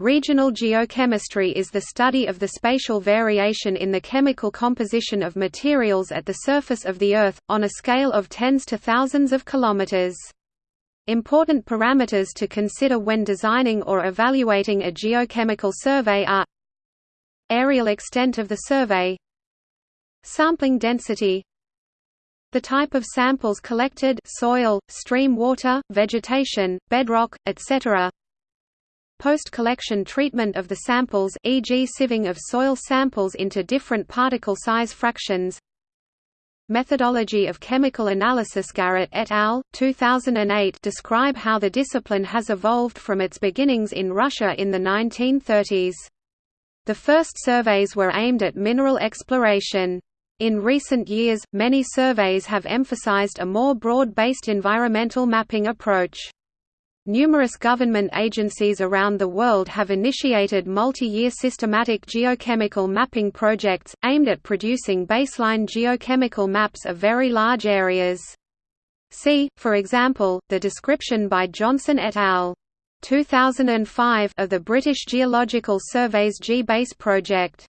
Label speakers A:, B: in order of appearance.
A: Regional geochemistry is the study of the spatial variation in the chemical composition of materials at the surface of the Earth, on a scale of tens to thousands of kilometers. Important parameters to consider when designing or evaluating a geochemical survey are areal extent of the survey Sampling density the type of samples collected soil, stream water, vegetation, bedrock, etc. Post-collection treatment of the samples e.g. sieving of soil samples into different particle size fractions Methodology of chemical analysis Garrett et al. 2008 describe how the discipline has evolved from its beginnings in Russia in the 1930s. The first surveys were aimed at mineral exploration. In recent years, many surveys have emphasized a more broad-based environmental mapping approach. Numerous government agencies around the world have initiated multi-year systematic geochemical mapping projects, aimed at producing baseline geochemical maps of very large areas. See, for example, the description by Johnson et al. 2005 of the British Geological Survey's GBASE project.